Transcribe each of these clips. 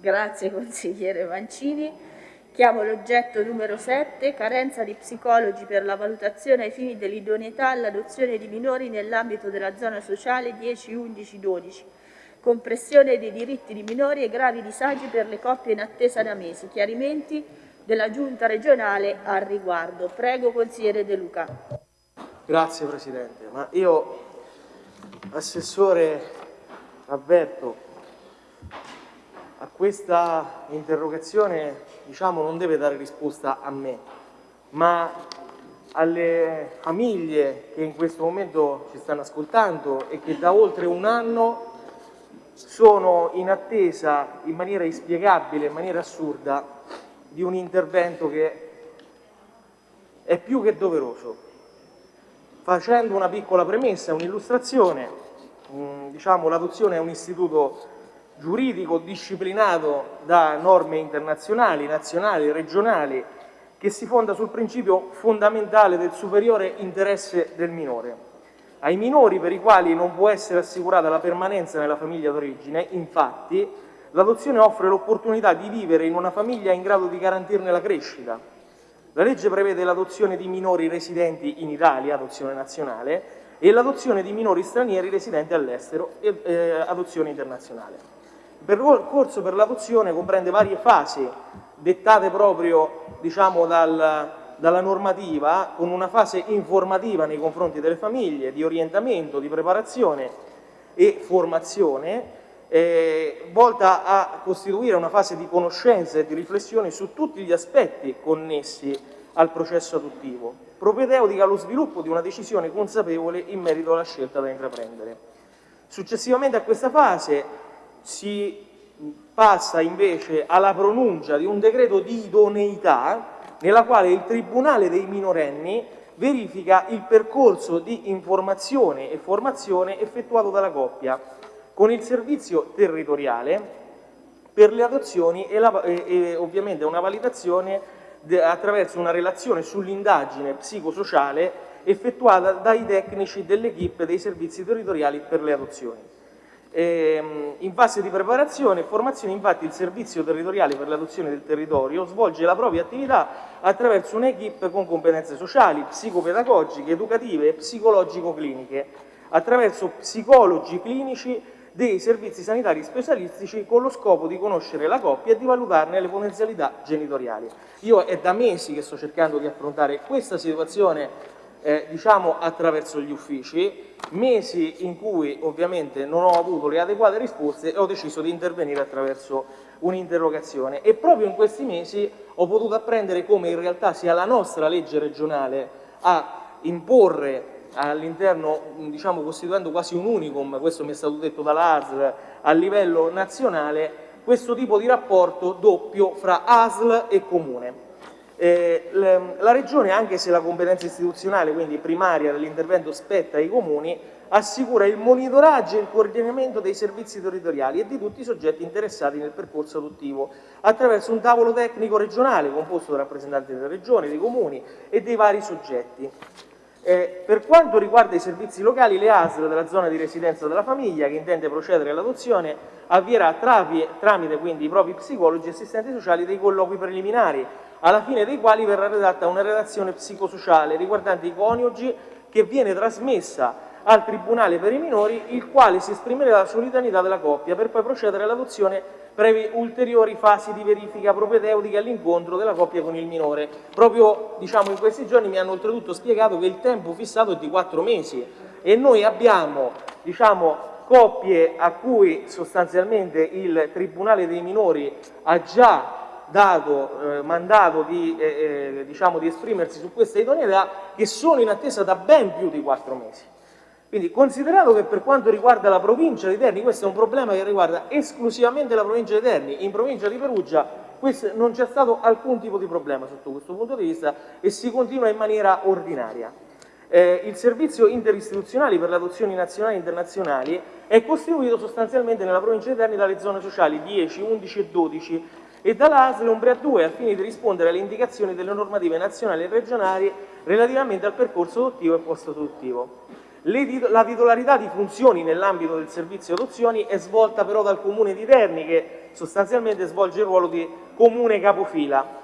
Grazie consigliere Mancini. Chiamo l'oggetto numero 7, carenza di psicologi per la valutazione ai fini dell'idoneità all'adozione di minori nell'ambito della zona sociale 10-11-12, compressione dei diritti di minori e gravi disagi per le coppie in attesa da mesi. Chiarimenti della Giunta regionale al riguardo. Prego consigliere De Luca. Grazie Presidente, ma io, Assessore, avverto a questa interrogazione diciamo, non deve dare risposta a me, ma alle famiglie che in questo momento ci stanno ascoltando e che da oltre un anno sono in attesa in maniera inspiegabile, in maniera assurda, di un intervento che è più che doveroso. Facendo una piccola premessa, un'illustrazione, diciamo, l'adozione è un istituto giuridico disciplinato da norme internazionali, nazionali, regionali, che si fonda sul principio fondamentale del superiore interesse del minore. Ai minori per i quali non può essere assicurata la permanenza nella famiglia d'origine, infatti, l'adozione offre l'opportunità di vivere in una famiglia in grado di garantirne la crescita. La legge prevede l'adozione di minori residenti in Italia, adozione nazionale, e l'adozione di minori stranieri residenti all'estero, eh, adozione internazionale. Percorso per l'adozione comprende varie fasi dettate proprio diciamo, dal, dalla normativa, con una fase informativa nei confronti delle famiglie, di orientamento, di preparazione e formazione, eh, volta a costituire una fase di conoscenza e di riflessione su tutti gli aspetti connessi al processo adottivo, propedeutica allo sviluppo di una decisione consapevole in merito alla scelta da intraprendere. Successivamente a questa fase si passa invece alla pronuncia di un decreto di idoneità nella quale il Tribunale dei minorenni verifica il percorso di informazione e formazione effettuato dalla coppia con il servizio territoriale per le adozioni e, la, e, e ovviamente una validazione de, attraverso una relazione sull'indagine psicosociale effettuata dai tecnici dell'equipe dei servizi territoriali per le adozioni. Ehm, in fase di preparazione e formazione infatti il servizio territoriale per l'adozione del territorio svolge la propria attività attraverso un'equipe con competenze sociali, psicopedagogiche, educative e psicologico-cliniche, attraverso psicologi clinici dei servizi sanitari specialistici con lo scopo di conoscere la coppia e di valutarne le potenzialità genitoriali. Io è da mesi che sto cercando di affrontare questa situazione eh, diciamo attraverso gli uffici, mesi in cui ovviamente non ho avuto le adeguate risposte e ho deciso di intervenire attraverso un'interrogazione e proprio in questi mesi ho potuto apprendere come in realtà sia la nostra legge regionale a imporre all'interno, diciamo costituendo quasi un unicum, questo mi è stato detto dall'ASL, a livello nazionale, questo tipo di rapporto doppio fra ASL e Comune. Eh, la Regione, anche se la competenza istituzionale, quindi primaria dell'intervento spetta ai comuni, assicura il monitoraggio e il coordinamento dei servizi territoriali e di tutti i soggetti interessati nel percorso adottivo attraverso un tavolo tecnico regionale composto da rappresentanti delle regioni, dei comuni e dei vari soggetti. Eh, per quanto riguarda i servizi locali, le ASL della zona di residenza della famiglia che intende procedere all'adozione avvierà tramite quindi i propri psicologi e assistenti sociali dei colloqui preliminari alla fine dei quali verrà redatta una relazione psicosociale riguardante i coniugi che viene trasmessa al Tribunale per i minori, il quale si esprimerà sulla solidarietà della coppia per poi procedere all'adozione previ ulteriori fasi di verifica propedeutica all'incontro della coppia con il minore. Proprio diciamo, in questi giorni mi hanno oltretutto spiegato che il tempo fissato è di quattro mesi e noi abbiamo diciamo, coppie a cui sostanzialmente il Tribunale dei minori ha già dato eh, mandato di, eh, eh, diciamo, di esprimersi su questa idoneità che sono in attesa da ben più di quattro mesi. Quindi considerato che per quanto riguarda la provincia di Terni, questo è un problema che riguarda esclusivamente la provincia di Terni, in provincia di Perugia non c'è stato alcun tipo di problema sotto questo punto di vista e si continua in maniera ordinaria. Eh, il servizio interistituzionale per le adozioni nazionali e internazionali è costituito sostanzialmente nella provincia di Terni dalle zone sociali 10, 11 e 12 e dall'ASL Umbria 2 al fine di rispondere alle indicazioni delle normative nazionali e regionali relativamente al percorso adottivo e post-adottivo. la titolarità di funzioni nell'ambito del servizio adozioni è svolta però dal Comune di Terni che sostanzialmente svolge il ruolo di comune capofila.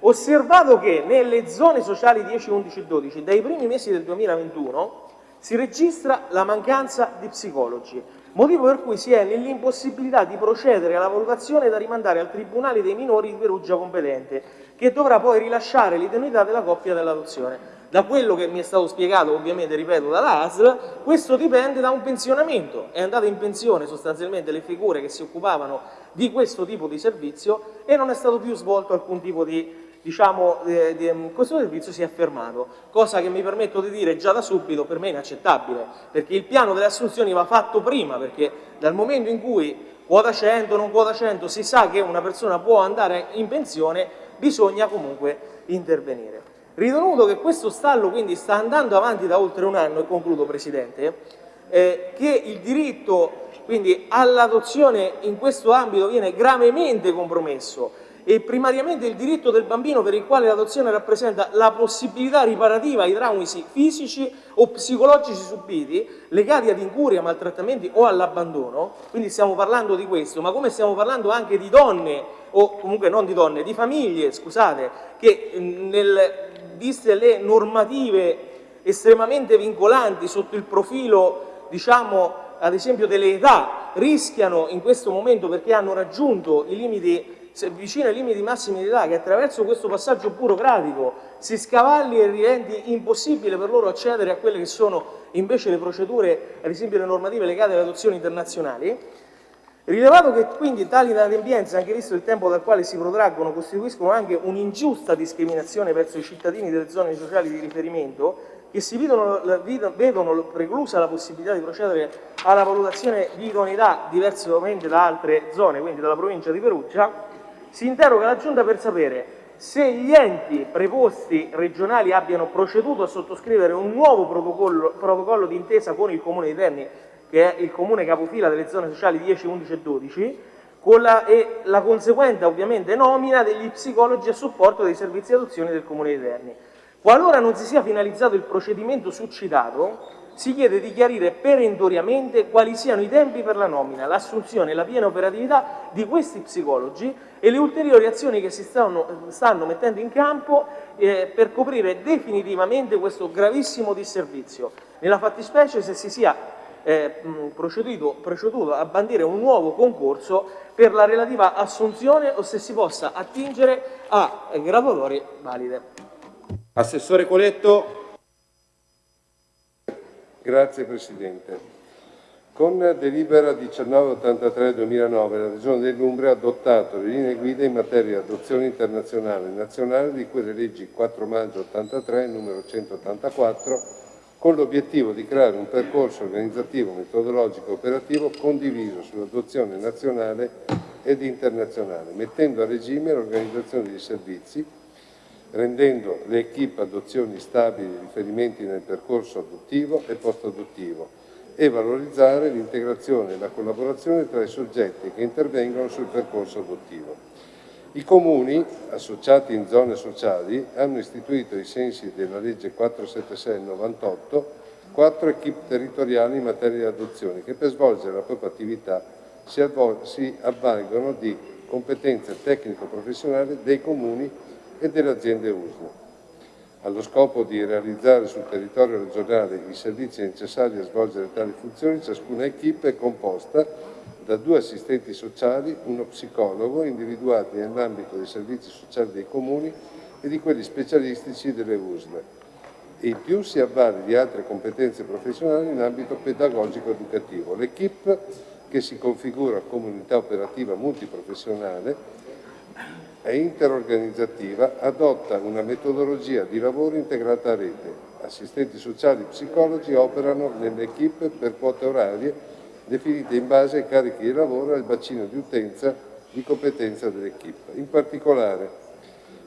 Osservato che nelle zone sociali 10, 11 e 12 dai primi mesi del 2021 si registra la mancanza di psicologi, motivo per cui si è nell'impossibilità di procedere alla valutazione da rimandare al Tribunale dei minori di Perugia competente, che dovrà poi rilasciare l'idoneità della coppia dell'adozione. Da quello che mi è stato spiegato, ovviamente, ripeto, dalla ASL, questo dipende da un pensionamento. È andata in pensione sostanzialmente le figure che si occupavano di questo tipo di servizio e non è stato più svolto alcun tipo di diciamo, eh, di, questo servizio si è fermato, cosa che mi permetto di dire già da subito per me è inaccettabile, perché il piano delle assunzioni va fatto prima, perché dal momento in cui quota 100, non quota 100, si sa che una persona può andare in pensione, bisogna comunque intervenire. Ritenuto che questo stallo quindi sta andando avanti da oltre un anno, e concludo Presidente, eh, che il diritto all'adozione in questo ambito viene gravemente compromesso e primariamente il diritto del bambino per il quale l'adozione rappresenta la possibilità riparativa ai traumi fisici o psicologici subiti legati ad incuria, maltrattamenti o all'abbandono, quindi stiamo parlando di questo, ma come stiamo parlando anche di donne, o comunque non di donne, di famiglie, scusate, che nel, viste le normative estremamente vincolanti sotto il profilo, diciamo, ad esempio delle età, rischiano in questo momento perché hanno raggiunto i limiti vicino ai limiti massimi di età, che attraverso questo passaggio burocratico si scavalli e rendi impossibile per loro accedere a quelle che sono invece le procedure, ad esempio le normative legate alle adozioni internazionali, rilevato che quindi tali inadempienze, anche visto il tempo dal quale si protraggono, costituiscono anche un'ingiusta discriminazione verso i cittadini delle zone sociali di riferimento, che si vedono, vedono, preclusa la possibilità di procedere alla valutazione di idoneità diversamente da altre zone, quindi dalla provincia di Perugia, si interroga la Giunta per sapere se gli enti preposti regionali abbiano proceduto a sottoscrivere un nuovo protocollo, protocollo d'intesa con il Comune di Terni, che è il comune capofila delle zone sociali 10, 11 e 12, con la, e la conseguente ovviamente nomina degli psicologi a supporto dei servizi di adozione del Comune di Terni. Qualora non si sia finalizzato il procedimento succitato, si chiede di chiarire perentoriamente quali siano i tempi per la nomina, l'assunzione e la piena operatività di questi psicologi e le ulteriori azioni che si stanno, stanno mettendo in campo eh, per coprire definitivamente questo gravissimo disservizio. Nella fattispecie se si sia eh, proceduto, proceduto a bandire un nuovo concorso per la relativa assunzione o se si possa attingere a graduatorie valide. Assessore Coletto. Grazie Presidente. Con delibera 1983-2009 la Regione dell'Umbria ha adottato le linee guida in materia di adozione internazionale e nazionale di quelle leggi 4 maggio 83 numero 184 con l'obiettivo di creare un percorso organizzativo, metodologico e operativo condiviso sull'adozione nazionale ed internazionale, mettendo a regime l'organizzazione dei servizi rendendo le equip adozioni stabili riferimenti nel percorso adottivo e post-adottivo e valorizzare l'integrazione e la collaborazione tra i soggetti che intervengono sul percorso adottivo. I comuni, associati in zone sociali, hanno istituito ai sensi della legge 476-98 quattro equip territoriali in materia di adozione che per svolgere la propria attività si avvalgono di competenze tecnico-professionali dei comuni e delle aziende USL. Allo scopo di realizzare sul territorio regionale i servizi necessari a svolgere tali funzioni, ciascuna equipe è composta da due assistenti sociali, uno psicologo, individuati nell'ambito dei servizi sociali dei comuni e di quelli specialistici delle USL e in più si avvale di altre competenze professionali in ambito pedagogico-educativo. L'equipe, che si configura come unità operativa multiprofessionale, e interorganizzativa adotta una metodologia di lavoro integrata a rete. Assistenti sociali e psicologi operano nelle equip per quote orarie definite in base ai carichi di lavoro e al bacino di utenza di competenza dell'equipe. In particolare,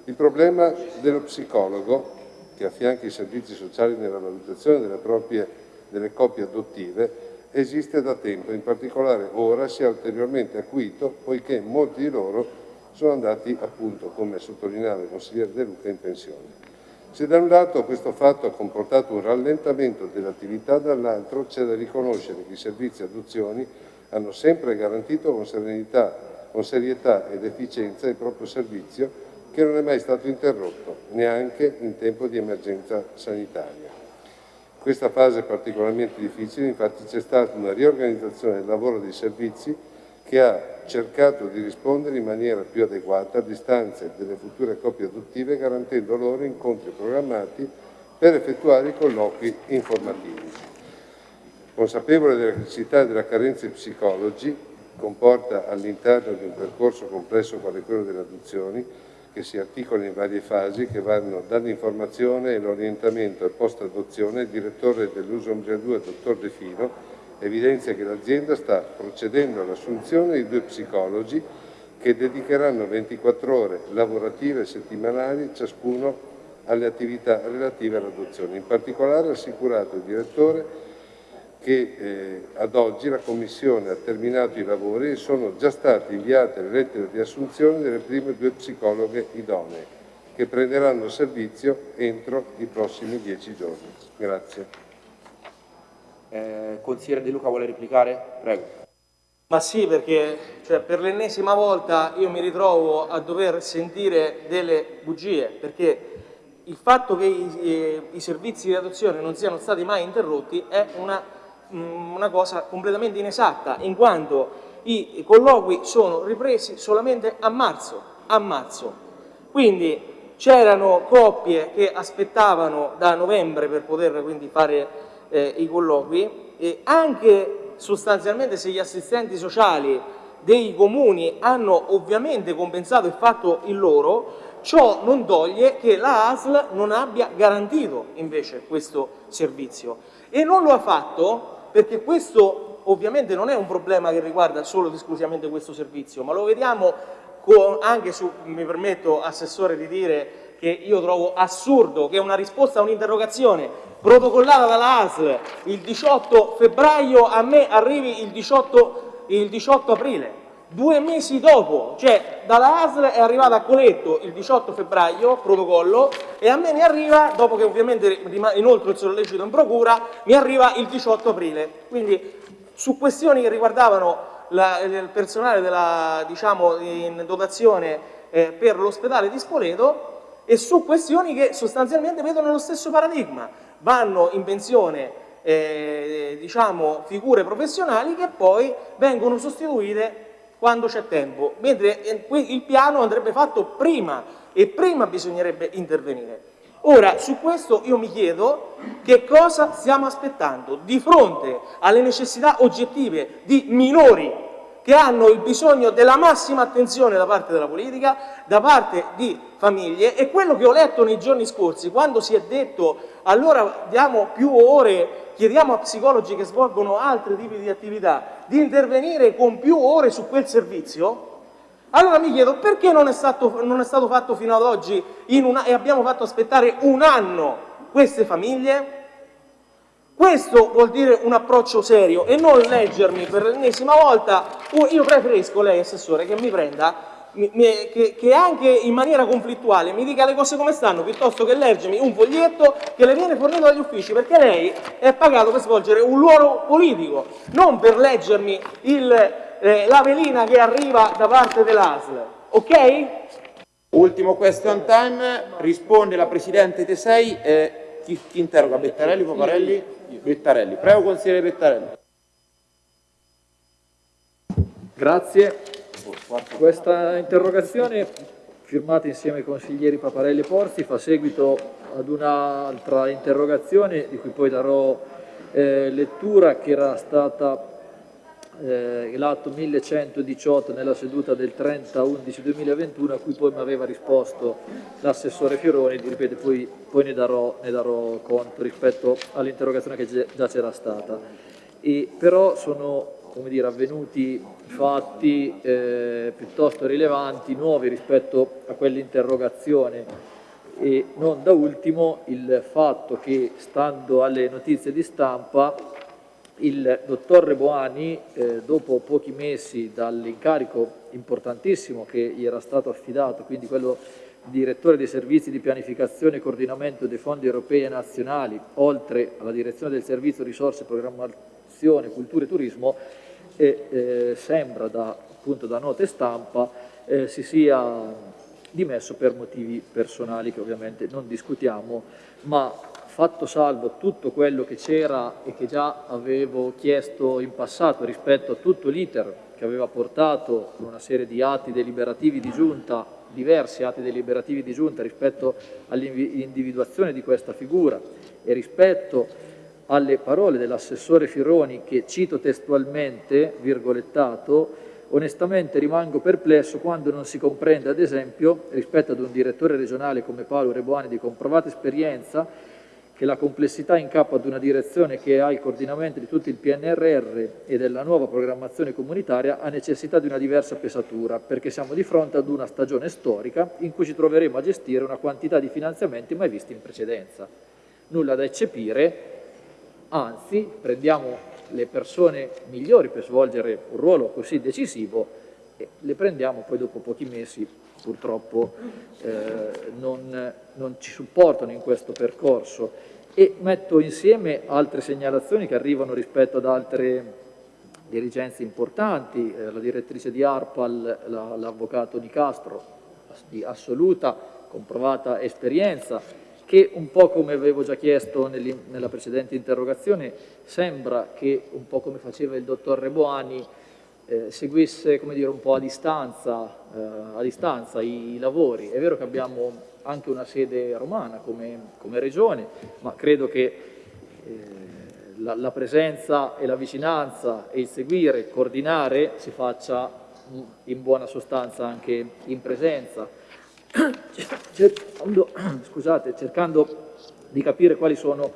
il problema dello psicologo, che affianca i servizi sociali nella valutazione delle, proprie, delle coppie adottive, esiste da tempo, in particolare ora si è ulteriormente acuito poiché molti di loro sono andati appunto, come sottolineava il consigliere De Luca, in pensione. Se da un lato questo fatto ha comportato un rallentamento dell'attività, dall'altro c'è da riconoscere che i servizi adozioni hanno sempre garantito con serenità, con serietà ed efficienza il proprio servizio che non è mai stato interrotto, neanche in tempo di emergenza sanitaria. In questa fase particolarmente difficile infatti c'è stata una riorganizzazione del lavoro dei servizi che ha cercato di rispondere in maniera più adeguata alle istanze delle future coppie adottive garantendo loro incontri programmati per effettuare i colloqui informativi. Consapevole della necessità e della carenza di psicologi, comporta all'interno di un percorso complesso quale quello delle adozioni, che si articola in varie fasi che vanno dall'informazione e l'orientamento al post-adozione, il direttore dell'USOMGA 2, dottor De Fino, evidenzia che l'azienda sta procedendo all'assunzione di due psicologi che dedicheranno 24 ore lavorative e settimanali ciascuno alle attività relative all'adozione. In particolare ha assicurato il direttore che eh, ad oggi la Commissione ha terminato i lavori e sono già state inviate le lettere di assunzione delle prime due psicologhe idonee, che prenderanno servizio entro i prossimi dieci giorni. Grazie. Eh, consigliere De Luca vuole replicare? Prego. Ma sì, perché cioè, per l'ennesima volta io mi ritrovo a dover sentire delle bugie, perché il fatto che i, i, servizi di adozione non siano stati mai interrotti è una Mm, una cosa completamente inesatta, in quanto i colloqui sono ripresi solamente a marzo. A marzo. Quindi c'erano coppie che aspettavano da novembre per poter quindi fare eh, i colloqui e anche sostanzialmente se gli assistenti sociali dei comuni hanno ovviamente compensato e fatto il loro, ciò non toglie che la ASL non abbia garantito invece questo servizio. E non lo ha fatto perché questo ovviamente non è un problema che riguarda solo ed esclusivamente questo servizio, ma lo vediamo anche su, mi permetto Assessore di dire che io trovo assurdo che una risposta a un'interrogazione protocollata dalla ASL il 18 febbraio a me arrivi il 18, il 18 aprile Due mesi dopo, cioè dalla ASL è arrivata a Coletto il 18 febbraio, protocollo, e a me mi arriva, dopo che ovviamente inoltre il sollecito in procura, mi arriva il 18 aprile. Quindi su questioni che riguardavano la, il personale della, diciamo, in dotazione eh, per l'ospedale di Spoleto e su questioni che sostanzialmente vedono lo stesso paradigma. Vanno in pensione eh, diciamo, figure professionali che poi vengono sostituite quando c'è tempo, mentre eh, il piano andrebbe fatto prima e prima bisognerebbe intervenire. Ora, su questo io mi chiedo che cosa stiamo aspettando di fronte alle necessità oggettive di minori che hanno il bisogno della massima attenzione da parte della politica, da parte di famiglie e quello che ho letto nei giorni scorsi quando si è detto allora diamo più ore, chiediamo a psicologi che svolgono altri tipi di attività di intervenire con più ore su quel servizio, allora mi chiedo perché non è stato, non è stato fatto fino ad oggi una, e abbiamo fatto aspettare un anno queste famiglie? Questo vuol dire un approccio serio e non leggermi per l'ennesima volta, io preferisco lei, Assessore, che mi prenda che, che, anche in maniera conflittuale mi dica le cose come stanno piuttosto che leggermi un foglietto che le viene fornito dagli uffici perché lei è pagato per svolgere un ruolo politico non per leggermi il, eh, la velina che arriva da parte dell'ASL ok? Ultimo question time risponde la Presidente Tesei eh, chi, chi interroga? Bettarelli, Poparelli? Bettarelli, prego consigliere Bettarelli Grazie. Questa interrogazione, firmata insieme ai consiglieri Paparelli e Porzi, fa seguito ad un'altra interrogazione di cui poi darò eh, lettura, che era stata eh, l'atto 1118 nella seduta del 30-11-2021, a cui poi mi aveva risposto l'assessore Fioroni, ripeto, poi, poi ne, darò, ne darò conto rispetto all'interrogazione che già c'era stata. E, però sono dire, avvenuti fatti eh, piuttosto rilevanti, nuovi rispetto a quell'interrogazione e non da ultimo il fatto che, stando alle notizie di stampa, il dottor Reboani, eh, dopo pochi mesi dall'incarico importantissimo che gli era stato affidato, quindi quello direttore dei servizi di pianificazione e coordinamento dei fondi europei e nazionali, oltre alla direzione del servizio risorse, programmazione, cultura e turismo, e eh, sembra da, appunto, da note stampa eh, si sia dimesso per motivi personali che ovviamente non discutiamo, ma fatto salvo tutto quello che c'era e che già avevo chiesto in passato rispetto a tutto l'iter che aveva portato una serie di atti deliberativi di giunta, diversi atti deliberativi di giunta rispetto all'individuazione di questa figura e rispetto alle parole dell'assessore Fironi che cito testualmente, virgolettato, onestamente rimango perplesso quando non si comprende, ad esempio, rispetto ad un direttore regionale come Paolo Reboani di comprovata esperienza, che la complessità in capo ad una direzione che ha il coordinamento di tutto il PNRR e della nuova programmazione comunitaria ha necessità di una diversa pesatura, perché siamo di fronte ad una stagione storica in cui ci troveremo a gestire una quantità di finanziamenti mai visti in precedenza. Nulla da eccepire, anzi prendiamo le persone migliori per svolgere un ruolo così decisivo e le prendiamo poi dopo pochi mesi purtroppo eh, non, non ci supportano in questo percorso. E metto insieme altre segnalazioni che arrivano rispetto ad altre dirigenze importanti, eh, la direttrice di ARPAL, l'avvocato la, Di Castro, di assoluta, comprovata esperienza, che un po' come avevo già chiesto nella precedente interrogazione, sembra che un po' come faceva il dottor Reboani eh, seguisse dire, un po' a distanza, eh, a distanza i, i, lavori. È vero che abbiamo anche una sede romana come, come regione, ma credo che eh, la, la, presenza e la vicinanza e il seguire, coordinare si faccia in buona sostanza anche in presenza cercando, scusate, cercando di capire quali sono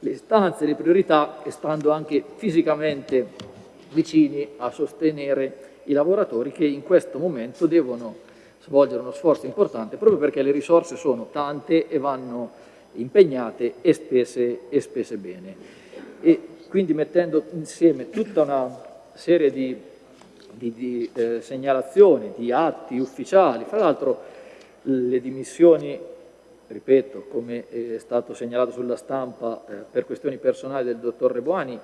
le istanze, le priorità e stando anche fisicamente vicini a sostenere i lavoratori che in questo momento devono svolgere uno sforzo importante proprio perché le risorse sono tante e vanno impegnate e spese, e spese bene. E quindi mettendo insieme tutta una serie di, di, di eh, segnalazioni, di atti ufficiali, fra l'altro le dimissioni, ripeto, come è stato segnalato sulla stampa eh, per questioni personali del dottor Reboani,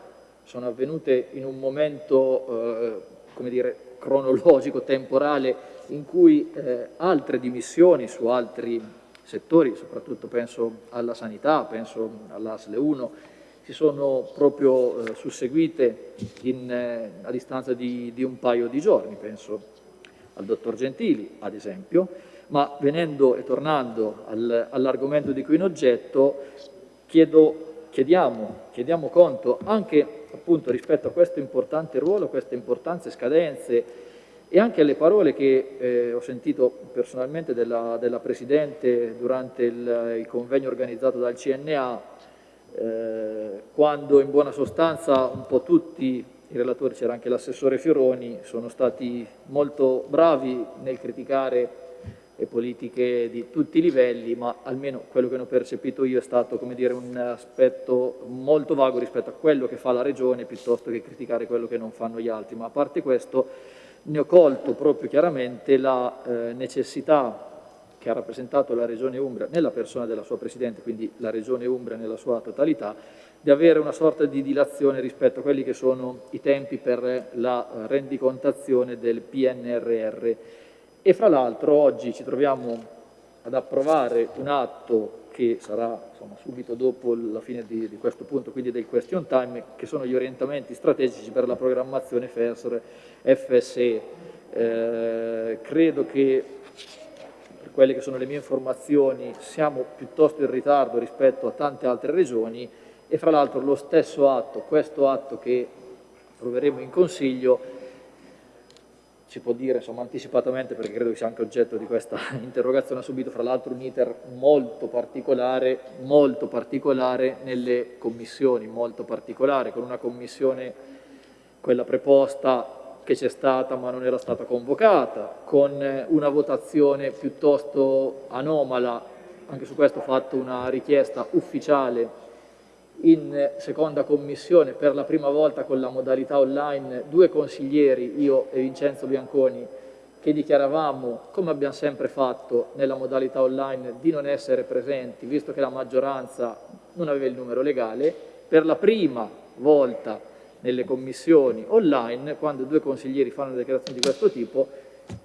sono avvenute in un momento, eh, come dire, cronologico, temporale, in cui eh, altre dimissioni su altri settori, soprattutto penso alla sanità, penso all'ASLE 1, si sono proprio eh, susseguite in, eh, a distanza di, di un paio di giorni, penso al dottor Gentili, ad esempio, ma venendo e tornando al, all'argomento di cui in oggetto, chiedo, chiediamo, chiediamo conto anche appunto rispetto a questo importante ruolo, a queste importanti scadenze e anche alle parole che eh, ho sentito personalmente della, della Presidente durante il, il, convegno organizzato dal CNA, eh, quando in buona sostanza un po' tutti i relatori, c'era anche l'assessore Fioroni, sono stati molto bravi nel criticare e politiche di tutti i livelli, ma almeno quello che ho percepito io è stato come dire, un aspetto molto vago rispetto a quello che fa la Regione piuttosto che criticare quello che non fanno gli altri. Ma a parte questo ne ho colto proprio chiaramente la eh, necessità che ha rappresentato la Regione Umbria nella persona della sua Presidente, quindi la Regione Umbria nella sua totalità, di avere una sorta di dilazione rispetto a quelli che sono i tempi per la rendicontazione del PNRR e fra l'altro oggi ci troviamo ad approvare un atto che sarà insomma, subito dopo la fine di, di, questo punto, quindi del question time, che sono gli orientamenti strategici per la programmazione FESR FSE. Eh, credo che per quelle che sono le mie informazioni siamo piuttosto in ritardo rispetto a tante altre regioni e fra l'altro lo stesso atto, questo atto che approveremo in Consiglio, si può dire insomma, anticipatamente perché credo che sia anche oggetto di questa interrogazione, ha subito fra l'altro un iter molto particolare, molto particolare nelle commissioni, molto particolare, con una commissione, quella preposta che c'è stata ma non era stata convocata, con una votazione piuttosto anomala, anche su questo ho fatto una richiesta ufficiale in seconda commissione per la prima volta con la modalità online due consiglieri, io e Vincenzo Bianconi, che dichiaravamo, come abbiamo sempre fatto nella modalità online, di non essere presenti, visto che la maggioranza non aveva il numero legale, per la prima volta nelle commissioni online, quando due consiglieri fanno dichiarazioni di questo tipo,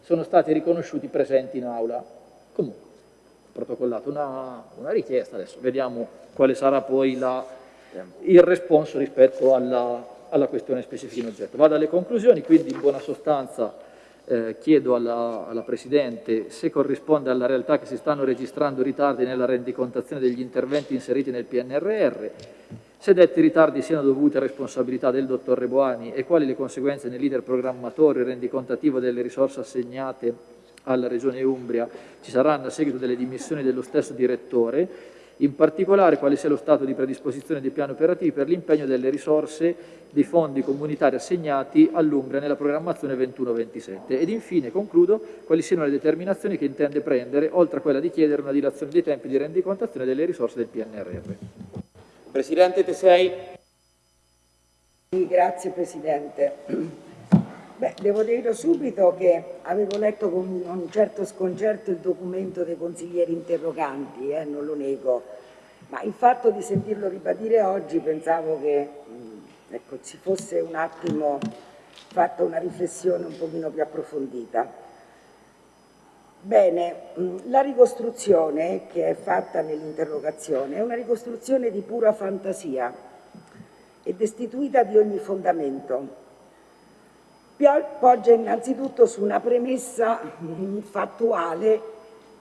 sono stati riconosciuti presenti in aula. Comunque, protocollato una, una richiesta, adesso vediamo quale sarà poi la, il responso rispetto alla, alla questione specifica in oggetto. Vado alle conclusioni, quindi in buona sostanza eh, chiedo alla, alla, Presidente se corrisponde alla realtà che si stanno registrando ritardi nella rendicontazione degli interventi inseriti nel PNRR, se detti ritardi siano dovuti a responsabilità del Dottor Reboani e quali le conseguenze nel leader programmatorio e rendicontativo delle risorse assegnate alla Regione Umbria ci saranno a seguito delle dimissioni dello stesso Direttore, in particolare quale sia lo stato di predisposizione dei piani operativi per l'impegno delle risorse dei fondi comunitari assegnati all'Umbria nella programmazione 21-27 ed infine, concludo, quali siano le determinazioni che intende prendere, oltre a quella di chiedere una dilazione dei tempi di rendicontazione delle risorse del PNRR. Presidente Tesei. Grazie Presidente. Beh, devo dire subito che avevo letto con un certo sconcerto il documento dei consiglieri interroganti, eh, non lo nego, ma il fatto di sentirlo ribadire oggi pensavo che mh, ecco, ci fosse un attimo fatta una riflessione un pochino più approfondita. Bene, mh, la ricostruzione che è fatta nell'interrogazione è una ricostruzione di pura fantasia e destituita di ogni fondamento poggia innanzitutto su una premessa fattuale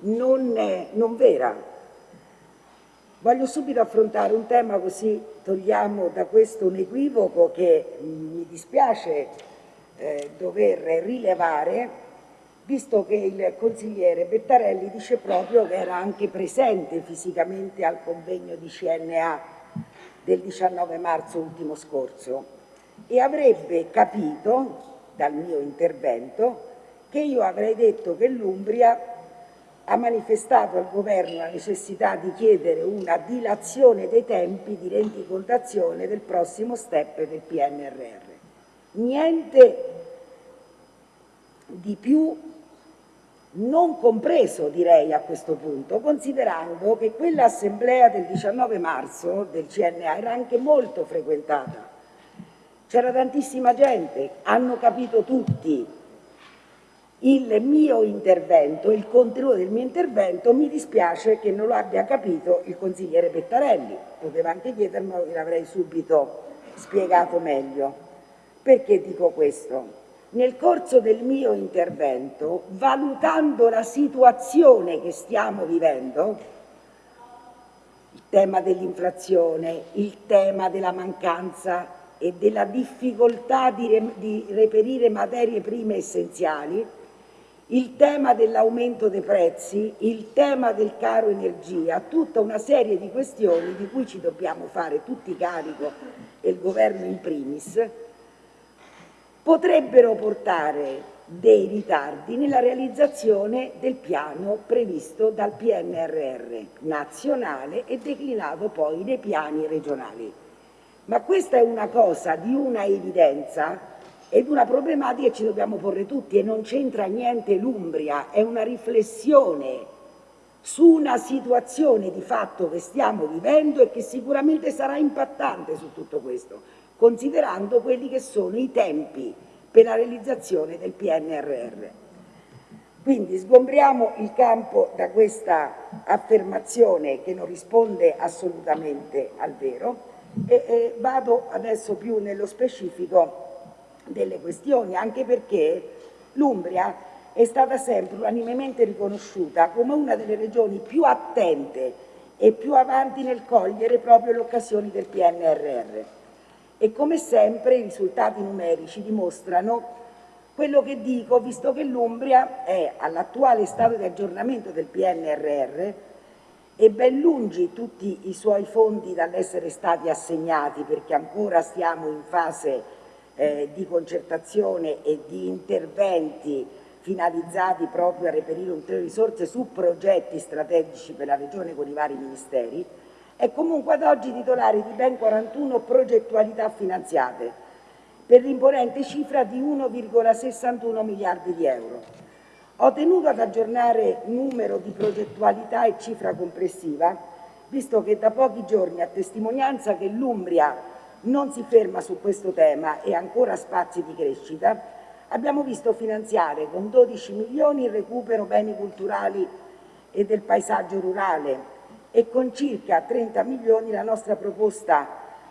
non, non vera. Voglio subito affrontare un tema così togliamo da questo un equivoco che mi dispiace eh, dover rilevare, visto che il consigliere Bettarelli dice proprio che era anche presente fisicamente al convegno di CNA del 19 marzo ultimo scorso e avrebbe capito dal mio intervento che io avrei detto che l'Umbria ha manifestato al governo la necessità di chiedere una dilazione dei tempi di rendicontazione del prossimo step del PNRR. Niente di più non compreso direi a questo punto, considerando che quell'assemblea del 19 marzo del CNA era anche molto frequentata c'era tantissima gente, hanno capito tutti il mio intervento, il contenuto del mio intervento, mi dispiace che non lo abbia capito il consigliere Pettarelli, poteva anche chiedermelo l'avrei subito spiegato meglio. Perché dico questo? Nel corso del mio intervento, valutando la situazione che stiamo vivendo, il tema dell'inflazione, il tema della mancanza e della difficoltà di, di reperire materie prime essenziali, il tema dell'aumento dei prezzi, il tema del caro energia, tutta una serie di questioni di cui ci dobbiamo fare tutti carico e il governo in primis, potrebbero portare dei ritardi nella realizzazione del piano previsto dal PNRR nazionale e declinato poi nei piani regionali. Ma questa è una cosa di una evidenza ed una problematica che ci dobbiamo porre tutti e non c'entra niente l'Umbria, è una riflessione su una situazione di fatto che stiamo vivendo e che sicuramente sarà impattante su tutto questo, considerando quelli che sono i tempi per la realizzazione del PNRR. Quindi sgombriamo il campo da questa affermazione che non risponde assolutamente al vero e, e vado adesso più nello specifico delle questioni, anche perché l'Umbria è stata sempre unanimemente riconosciuta come una delle regioni più attente e più avanti nel cogliere proprio le occasioni del PNRR. E come sempre i risultati numerici dimostrano quello che dico, visto che l'Umbria è all'attuale stato di aggiornamento del PNRR e ben lungi tutti i suoi fondi dall'essere stati assegnati perché ancora stiamo in fase eh, di concertazione e di interventi finalizzati proprio a reperire ulteriori risorse su progetti strategici per la Regione con i vari ministeri, è comunque ad oggi titolare di ben 41 progettualità finanziate per l'imponente cifra di 1,61 miliardi di euro Ho tenuto ad aggiornare numero di progettualità e cifra complessiva, visto che da pochi giorni, a testimonianza che l'Umbria non si ferma su questo tema e ancora spazi di crescita, abbiamo visto finanziare con 12 milioni il recupero beni culturali e del paesaggio rurale e con circa 30 milioni la nostra proposta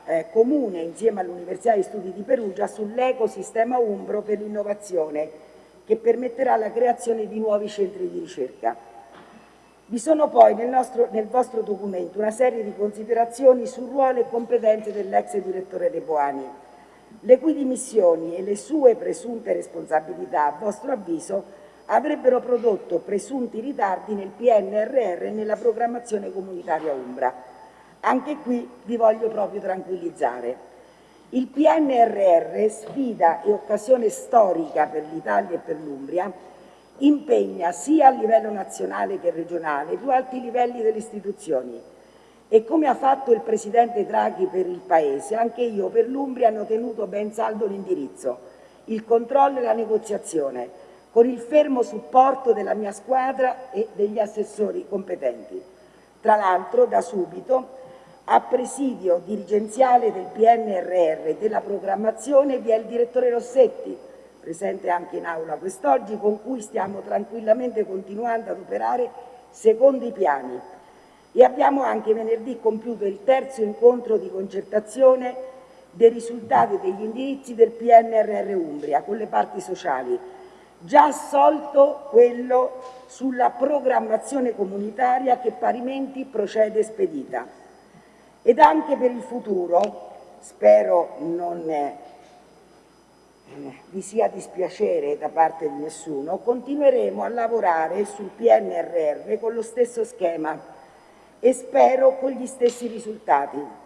eh, comune insieme all'Università di Studi di Perugia sull'ecosistema umbro per l'innovazione che permetterà la creazione di nuovi centri di ricerca. Vi sono poi nel, nostro, nel vostro documento una serie di considerazioni sul ruolo e competenze dell'ex direttore De Boani, le cui dimissioni e le sue presunte responsabilità, a vostro avviso, avrebbero prodotto presunti ritardi nel PNRR e nella programmazione comunitaria Umbra. Anche qui vi voglio proprio tranquillizzare. Il PNRR, sfida e occasione storica per l'Italia e per l'Umbria, impegna sia a livello nazionale che regionale i più alti livelli delle istituzioni e come ha fatto il Presidente Draghi per il Paese, anche io per l'Umbria hanno tenuto ben saldo l'indirizzo, il controllo e la negoziazione, con il fermo supporto della mia squadra e degli assessori competenti. Tra l'altro, da subito, a presidio dirigenziale del PNRR e della programmazione vi è il direttore Rossetti, presente anche in aula quest'oggi, con cui stiamo tranquillamente continuando ad operare secondo i piani. E abbiamo anche venerdì compiuto il terzo incontro di concertazione dei risultati degli indirizzi del PNRR Umbria con le parti sociali, già assolto quello sulla programmazione comunitaria che parimenti procede spedita ed anche per il futuro, spero non eh, vi sia dispiacere da parte di nessuno, continueremo a lavorare sul PNRR con lo stesso schema e spero con gli stessi risultati.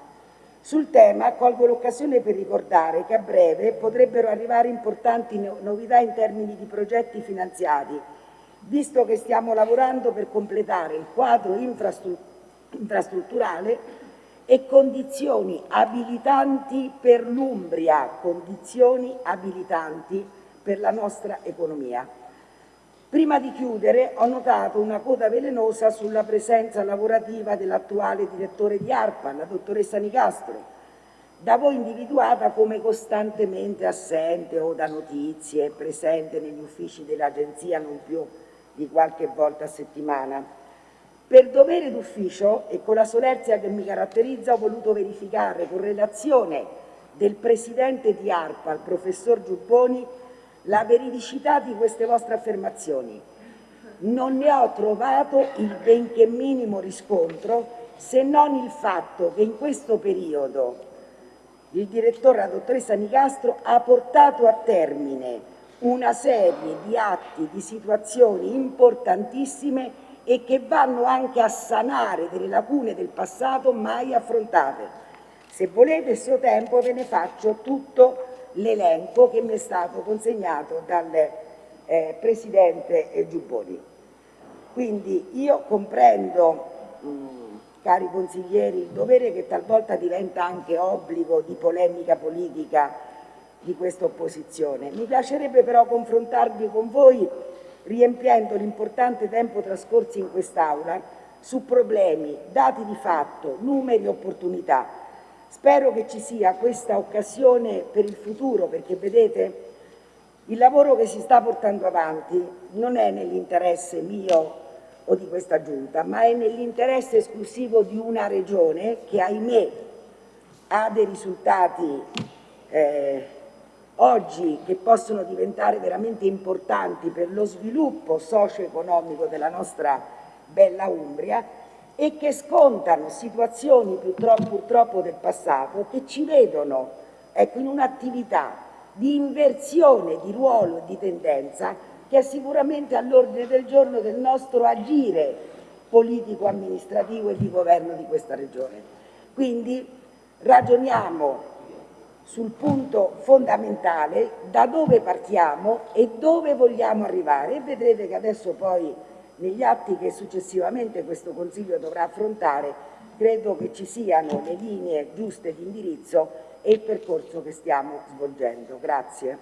Sul tema colgo l'occasione per ricordare che a breve potrebbero arrivare importanti novità in termini di progetti finanziati, visto che stiamo lavorando per completare il quadro infrastrutturale e condizioni abilitanti per l'Umbria, condizioni abilitanti per la nostra economia. Prima di chiudere ho notato una coda velenosa sulla presenza lavorativa dell'attuale direttore di ARPA, la dottoressa Nicastro, da voi individuata come costantemente assente o da notizie, presente negli uffici dell'agenzia non più di qualche volta a settimana. Per dovere d'ufficio e con la solerzia che mi caratterizza ho voluto verificare con relazione del presidente di ARPA, il professor Giubboni, la veridicità di queste vostre affermazioni. Non ne ho trovato il benché minimo riscontro se non il fatto che in questo periodo il direttore, la dottoressa Nicastro, ha portato a termine una serie di atti, di situazioni importantissime e che vanno anche a sanare delle lacune del passato mai affrontate. Se volete il suo tempo ve ne faccio tutto l'elenco che mi è stato consegnato dal eh, Presidente Giubboni. Quindi io comprendo, mh, cari consiglieri, il dovere che talvolta diventa anche obbligo di polemica politica di questa opposizione. Mi piacerebbe però confrontarvi con voi riempiendo l'importante tempo trascorso in quest'Aula su problemi, dati di fatto, numeri e opportunità. Spero che ci sia questa occasione per il futuro, perché vedete, il lavoro che si sta portando avanti non è nell'interesse mio o di questa Giunta, ma è nell'interesse esclusivo di una Regione che, ahimè, ha dei risultati eh, oggi che possono diventare veramente importanti per lo sviluppo socio-economico della nostra bella Umbria e che scontano situazioni purtroppo, purtroppo del passato che ci vedono ecco, in un'attività di inversione di ruolo e di tendenza che è sicuramente all'ordine del giorno del nostro agire politico-amministrativo e di governo di questa Regione. Quindi ragioniamo sul punto fondamentale da dove partiamo e dove vogliamo arrivare e vedrete che adesso poi negli atti che successivamente questo Consiglio dovrà affrontare credo che ci siano le linee giuste di indirizzo e il percorso che stiamo svolgendo. Grazie.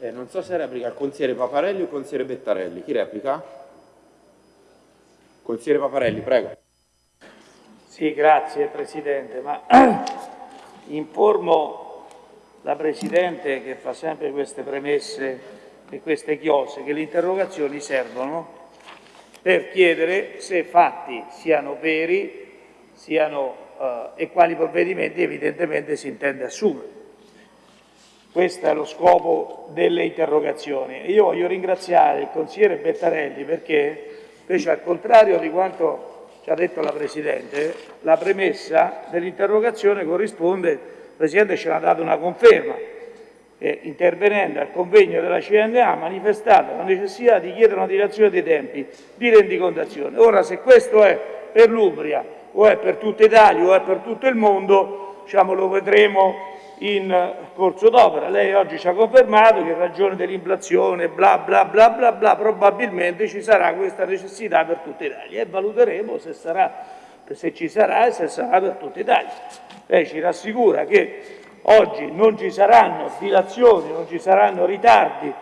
Eh, non so se replica il consigliere Paparelli o il consigliere Bettarelli. Chi replica? Consigliere Paparelli, prego. Sì, grazie Presidente, ma informo la Presidente che fa sempre queste premesse e queste chiose che le interrogazioni servono per chiedere se fatti siano veri siano, eh, e quali provvedimenti evidentemente si intende assumere. Questo è lo scopo delle interrogazioni. Io voglio ringraziare il consigliere Bettarelli perché, invece al contrario di quanto ci ha detto la Presidente, la premessa dell'interrogazione corrisponde, Presidente ce l'ha dato una conferma, eh, intervenendo al convegno della CNA ha manifestato la necessità di chiedere una dilazione dei tempi di rendicontazione. Ora, se questo è per l'Umbria o è per tutta Italia o è per tutto il mondo, diciamo, lo vedremo in corso d'opera. Lei oggi ci ha confermato che in ragione dell'inflazione, bla bla bla bla bla, probabilmente ci sarà questa necessità per tutta Italia e valuteremo se, sarà, se ci sarà e se sarà per tutta Italia. Lei ci rassicura che oggi non ci saranno dilazioni, non ci saranno ritardi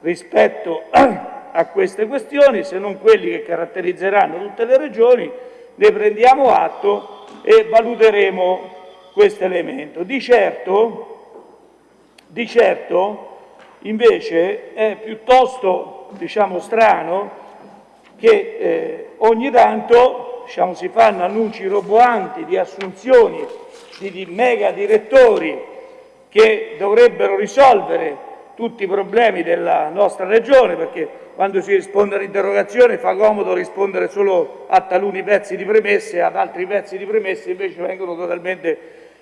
rispetto a queste questioni, se non quelli che caratterizzeranno tutte le regioni, ne prendiamo atto e valuteremo questo elemento. Di certo, di certo invece è piuttosto diciamo, strano che eh, ogni tanto diciamo, si fanno annunci roboanti di assunzioni di, di mega direttori che dovrebbero risolvere tutti i problemi della nostra regione, perché quando si risponde all'interrogazione fa comodo rispondere solo a taluni pezzi di premesse, ad altri pezzi di premesse invece vengono totalmente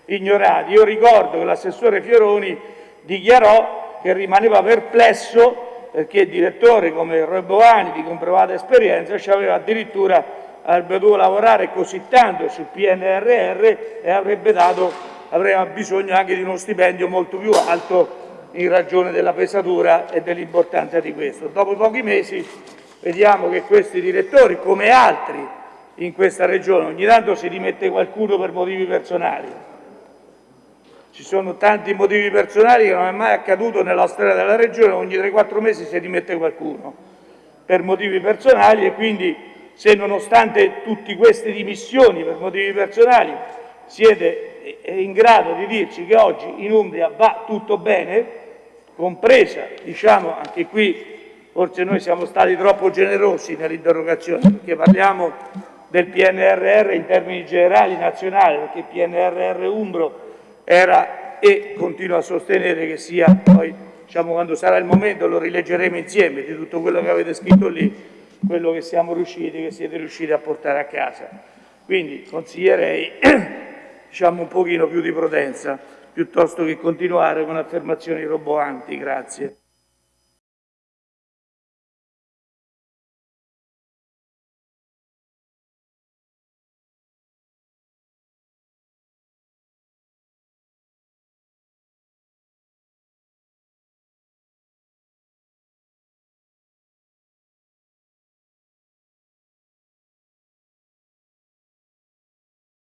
ignorati. Io ricordo che l'assessore Fioroni dichiarò che rimaneva perplesso perché il direttore come Roy Boani di comprovata esperienza ci aveva addirittura avrebbe dovuto lavorare così tanto sul PNRR e avrebbe dato, avrebbe bisogno anche di uno stipendio molto più alto in ragione della pesatura e dell'importanza di questo. Dopo pochi mesi vediamo che questi direttori, come altri in questa regione, ogni tanto si dimette qualcuno per motivi personali. Ci sono tanti motivi personali che non è mai accaduto nella storia della regione, ogni 3-4 mesi si dimette qualcuno per motivi personali e quindi se nonostante tutte queste dimissioni per motivi personali siete in grado di dirci che oggi in Umbria va tutto bene, compresa, diciamo anche qui forse noi siamo stati troppo generosi nell'interrogazione perché parliamo del PNRR in termini generali nazionali, perché il PNRR Umbro era e continuo a sostenere che sia, poi diciamo quando sarà il momento lo rileggeremo insieme di tutto quello che avete scritto lì, quello che siamo riusciti, che siete riusciti a portare a casa. Quindi consiglierei diciamo, un pochino più di prudenza piuttosto che continuare con affermazioni roboanti. Grazie.